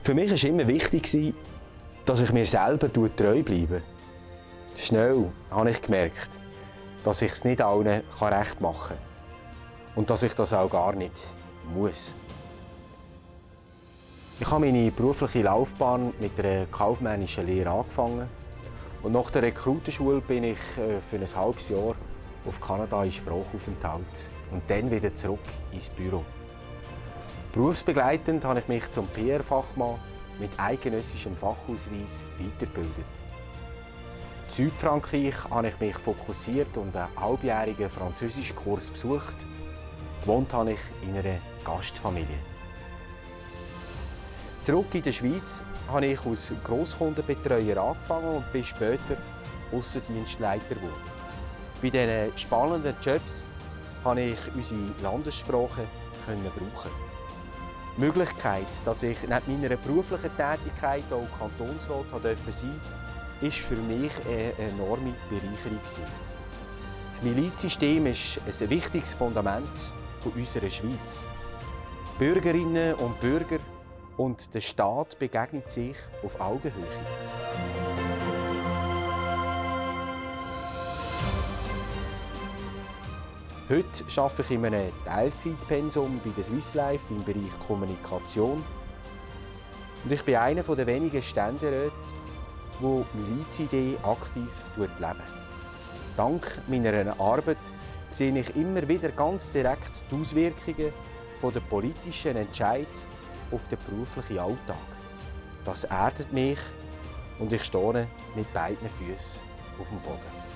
Für mich war immer wichtig, dass ich mir selber treu bleibe. Schnell habe ich gemerkt, dass ich es nicht allen recht machen kann. Und dass ich das auch gar nicht muss. Ich habe meine berufliche Laufbahn mit einer kaufmännischen Lehre angefangen. Und nach der Rekrutenschule bin ich äh, für ein halbes Jahr auf Kanada in Sprachaufenthalt und dann wieder zurück ins Büro. Berufsbegleitend habe ich mich zum PR-Fachmann mit eidgenössischem Fachausweis weitergebildet. In Südfrankreich habe ich mich fokussiert und einen halbjährigen Französischkurs besucht. Gewohnt habe ich in einer Gastfamilie. Zurück in der Schweiz habe ich als Grosskundenbetreuer angefangen und bin später Aussendienstleiter geworden. Bei diesen spannenden Jobs konnte ich unsere Landessprache brauchen. Die Möglichkeit, dass ich neben meiner beruflichen Tätigkeit auch Kantonsrat sein durfte, war für mich eine enorme Bereicherung. Das Milizsystem ist ein wichtiges Fundament unserer Schweiz. Bürgerinnen und Bürger und der Staat begegnet sich auf Augenhöhe. Heute arbeite ich in einem Teilzeitpensum bei der Swiss Life im Bereich Kommunikation. Und ich bin einer der wenigen Ständeräte, die Milizidee aktiv leben. Dank meiner Arbeit sehe ich immer wieder ganz direkt die Auswirkungen der politischen Entscheidungen auf den beruflichen Alltag. Das erdet mich und ich stehe mit beiden Füßen auf dem Boden.